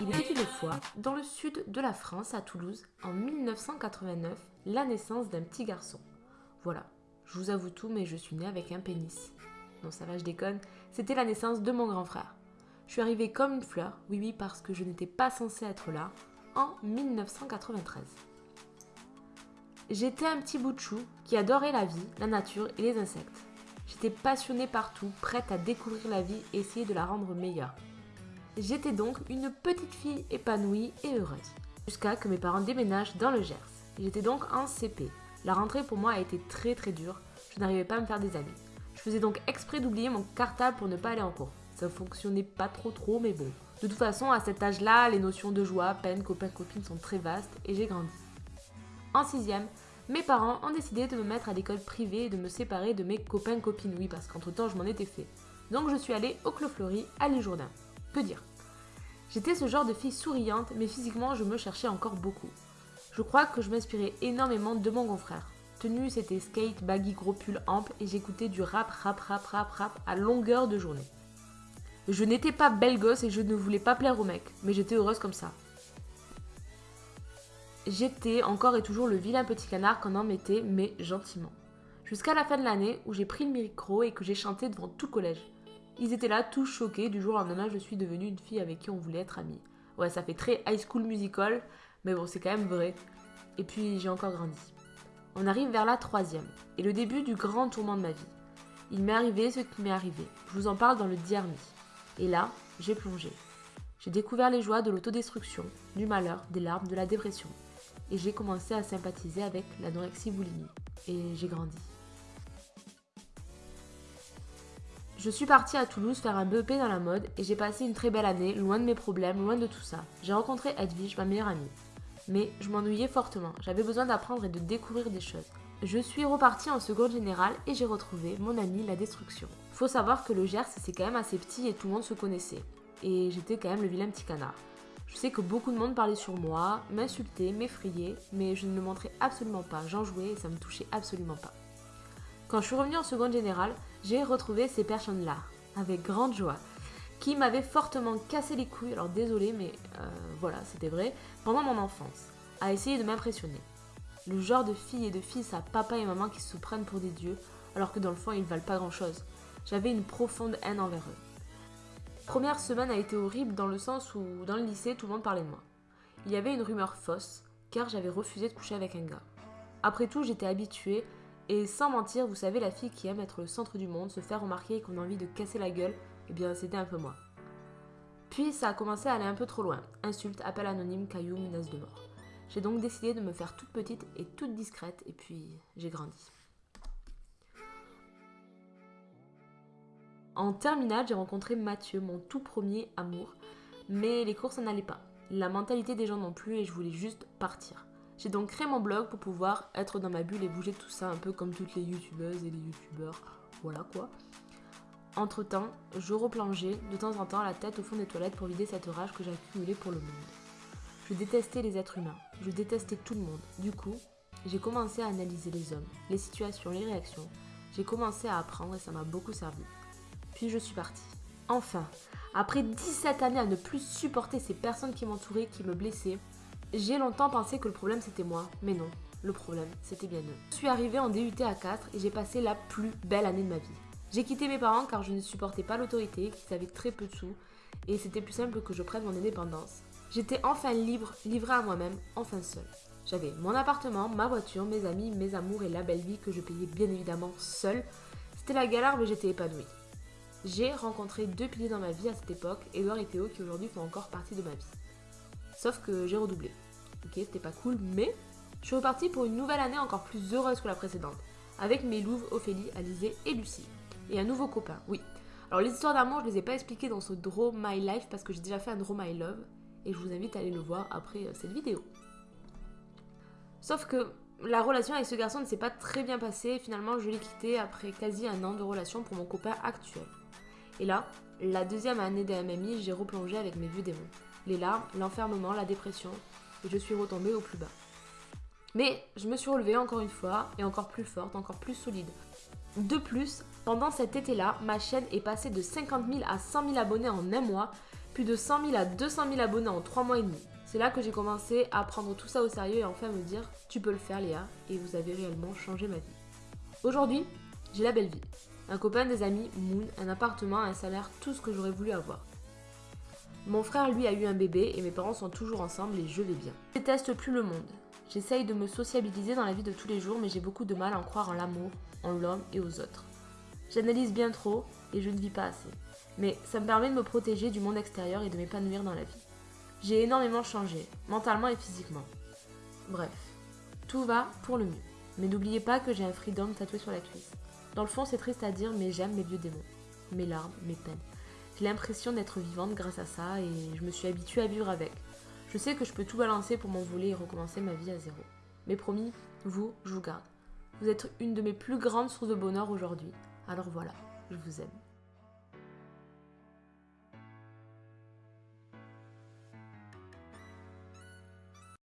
Il était une fois, dans le sud de la France, à Toulouse, en 1989, la naissance d'un petit garçon. Voilà, je vous avoue tout, mais je suis née avec un pénis. Non, ça va, je déconne. C'était la naissance de mon grand frère. Je suis arrivée comme une fleur, oui, oui, parce que je n'étais pas censée être là, en 1993. J'étais un petit bout de chou qui adorait la vie, la nature et les insectes. J'étais passionnée partout, prête à découvrir la vie et essayer de la rendre meilleure. J'étais donc une petite fille épanouie et heureuse, jusqu'à que mes parents déménagent dans le Gers. J'étais donc en CP. La rentrée pour moi a été très très dure, je n'arrivais pas à me faire des amis. Je faisais donc exprès d'oublier mon cartable pour ne pas aller en cours. Ça fonctionnait pas trop trop, mais bon. De toute façon, à cet âge-là, les notions de joie, peine, copain, copine sont très vastes et j'ai grandi. En sixième, mes parents ont décidé de me mettre à l'école privée et de me séparer de mes copains copines, oui, parce qu'entre temps je m'en étais fait. Donc je suis allée au Clos Fleury à Jourdain. Peu dire? J'étais ce genre de fille souriante, mais physiquement je me cherchais encore beaucoup. Je crois que je m'inspirais énormément de mon grand frère. Tenue, c'était skate, baggy, gros pull ample et j'écoutais du rap, rap, rap, rap, rap à longueur de journée. Je n'étais pas belle gosse et je ne voulais pas plaire aux mecs, mais j'étais heureuse comme ça. J'étais encore et toujours le vilain petit canard qu'on en mettait, mais gentiment. Jusqu'à la fin de l'année où j'ai pris le micro et que j'ai chanté devant tout le collège. Ils étaient là tous choqués, du jour au lendemain je suis devenue une fille avec qui on voulait être amie. Ouais, ça fait très high school musical, mais bon, c'est quand même vrai. Et puis j'ai encore grandi. On arrive vers la troisième, et le début du grand tourment de ma vie. Il m'est arrivé ce qui m'est arrivé. Je vous en parle dans le Diarmi. Et là, j'ai plongé. J'ai découvert les joies de l'autodestruction, du malheur, des larmes, de la dépression. Et j'ai commencé à sympathiser avec l'anorexie boulimie. Et j'ai grandi. Je suis partie à Toulouse faire un BEP dans la mode et j'ai passé une très belle année, loin de mes problèmes, loin de tout ça. J'ai rencontré Edwige, ma meilleure amie. Mais je m'ennuyais fortement, j'avais besoin d'apprendre et de découvrir des choses. Je suis repartie en seconde générale et j'ai retrouvé mon ami la destruction. Faut savoir que le Gers c'est quand même assez petit et tout le monde se connaissait. Et j'étais quand même le vilain petit canard. Je sais que beaucoup de monde parlait sur moi, m'insultait, m'effrayait, mais je ne le montrais absolument pas. J'en jouais et ça me touchait absolument pas. Quand je suis revenue en seconde générale, j'ai retrouvé ces personnes-là, avec grande joie, qui m'avaient fortement cassé les couilles, alors désolé, mais euh, voilà, c'était vrai, pendant mon enfance, à essayer de m'impressionner. Le genre de filles et de fils à papa et maman qui se prennent pour des dieux, alors que dans le fond ils valent pas grand-chose. J'avais une profonde haine envers eux. Première semaine a été horrible dans le sens où dans le lycée tout le monde parlait de moi. Il y avait une rumeur fausse, car j'avais refusé de coucher avec un gars. Après tout, j'étais habituée et sans mentir, vous savez, la fille qui aime être le centre du monde, se faire remarquer et qu'on a envie de casser la gueule, eh bien c'était un peu moi. Puis ça a commencé à aller un peu trop loin. Insultes, appels anonymes, cailloux, menaces de mort. J'ai donc décidé de me faire toute petite et toute discrète et puis j'ai grandi. En terminale, j'ai rencontré Mathieu, mon tout premier amour, mais les cours ça n'allait pas. La mentalité des gens non plus et je voulais juste partir. J'ai donc créé mon blog pour pouvoir être dans ma bulle et bouger tout ça un peu comme toutes les youtubeuses et les youtubeurs. Voilà quoi. Entre temps, je replongeais de temps en temps la tête au fond des toilettes pour vider cette rage que j'accumulais pour le monde. Je détestais les êtres humains, je détestais tout le monde. Du coup, j'ai commencé à analyser les hommes, les situations, les réactions. J'ai commencé à apprendre et ça m'a beaucoup servi. Je suis partie. Enfin, après 17 années à ne plus supporter ces personnes qui m'entouraient, qui me blessaient, j'ai longtemps pensé que le problème c'était moi, mais non, le problème c'était bien eux. Je suis arrivée en DUT à 4 et j'ai passé la plus belle année de ma vie. J'ai quitté mes parents car je ne supportais pas l'autorité, qui avaient très peu de sous, et c'était plus simple que je prenne mon indépendance. J'étais enfin libre, livrée à moi-même, enfin seule. J'avais mon appartement, ma voiture, mes amis, mes amours et la belle vie que je payais bien évidemment seule. C'était la galère mais j'étais épanouie. J'ai rencontré deux piliers dans ma vie à cette époque, Edouard et Théo qui aujourd'hui font encore partie de ma vie. Sauf que j'ai redoublé. Ok, c'était pas cool, mais je suis repartie pour une nouvelle année encore plus heureuse que la précédente, avec mes louves Ophélie, Alizé et Lucie. Et un nouveau copain, oui. Alors les histoires d'amour, je les ai pas expliquées dans ce Draw My Life parce que j'ai déjà fait un Draw My Love, et je vous invite à aller le voir après euh, cette vidéo. Sauf que la relation avec ce garçon ne s'est pas très bien passée, finalement je l'ai quitté après quasi un an de relation pour mon copain actuel. Et là, la deuxième année de MMI, j'ai replongé avec mes vieux démons. Les larmes, l'enfermement, la dépression, et je suis retombée au plus bas. Mais je me suis relevée encore une fois, et encore plus forte, encore plus solide. De plus, pendant cet été-là, ma chaîne est passée de 50 000 à 100 000 abonnés en un mois, plus de 100 000 à 200 000 abonnés en 3 mois et demi. C'est là que j'ai commencé à prendre tout ça au sérieux et enfin me dire tu peux le faire Léa et vous avez réellement changé ma vie. Aujourd'hui, j'ai la belle vie. Un copain, des amis, Moon, un appartement, un salaire, tout ce que j'aurais voulu avoir. Mon frère, lui, a eu un bébé et mes parents sont toujours ensemble et je vais bien. Je déteste plus le monde. J'essaye de me sociabiliser dans la vie de tous les jours, mais j'ai beaucoup de mal à en croire en l'amour, en l'homme et aux autres. J'analyse bien trop et je ne vis pas assez. Mais ça me permet de me protéger du monde extérieur et de m'épanouir dans la vie. J'ai énormément changé, mentalement et physiquement. Bref, tout va pour le mieux. Mais n'oubliez pas que j'ai un freedom tatoué sur la cuisse. Dans le fond, c'est triste à dire, mais j'aime mes vieux démons, mes larmes, mes peines. J'ai l'impression d'être vivante grâce à ça et je me suis habituée à vivre avec. Je sais que je peux tout balancer pour m'envoler et recommencer ma vie à zéro. Mais promis, vous, je vous garde. Vous êtes une de mes plus grandes sources de bonheur aujourd'hui. Alors voilà, je vous aime.